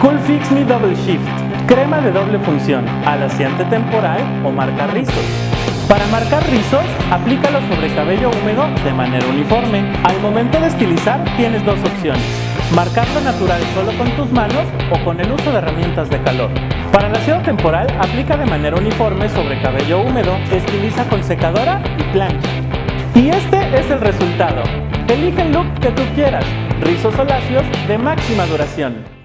Cool Fix Me Double Shift, crema de doble función, alaciante temporal o marca rizos. Para marcar rizos, aplícalo sobre cabello húmedo de manera uniforme. Al momento de estilizar tienes dos opciones, marcarlo natural solo con tus manos o con el uso de herramientas de calor. Para alaciado temporal, aplica de manera uniforme sobre cabello húmedo, estiliza con secadora y plancha. Y este es el resultado. Elige el look que tú quieras, rizos o lacios de máxima duración.